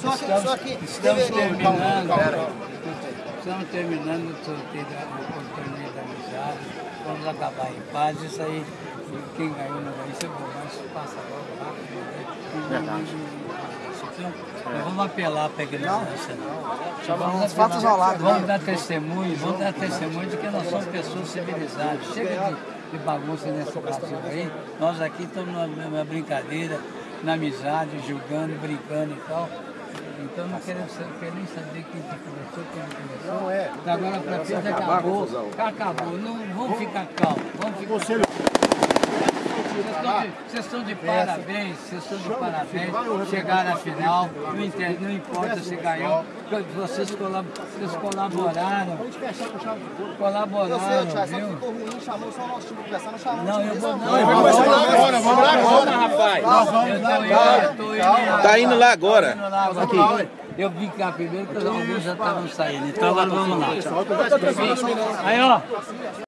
Só que, Estamos, só que estamos terminando, calma, calma. estamos terminando o sorteio da, torneio da amizade. Vamos acabar em paz. Isso aí, quem ganhou não ganhou, isso é bom, mas passa logo rápido. né? Verdade. Então, nós vamos apelar para a ignorância, não. Vamos os fatos apelar- rolados, Vamos né? dar testemunho, vamos dar testemunho de que nós somos pessoas civilizadas. Chega de, de bagunça nesse Brasil aí. Nós aqui estamos numa, brincadeira, na amizade, julgando, brincando e tal. Então não queremos sa- quer nem saber quem que começou, quem não começou. Não é. Agora para frente acabou. Acabou. Não, vamos ficar calmos. Vamos ficar Conselho. Vocês estão de- Vocês estão de parabéns, vocês estão de parabéns. Chegaram à final, não, inter- não importa se ganhou, vocês, colab- vocês colaboraram, Eu sei, Thiago, colaboraram, só que viu? ficou ruim, chamou só o nosso time de conversar, não chamou eu vou. Não, Vamos lá agora, vamos lá agora. rapaz. Eu tô indo, eu tô indo. Tá indo lá agora. Tô indo lá agora. Eu vim cá primeiro porque alguns já estavam saindo. Então agora vamos lá. Aí, ó.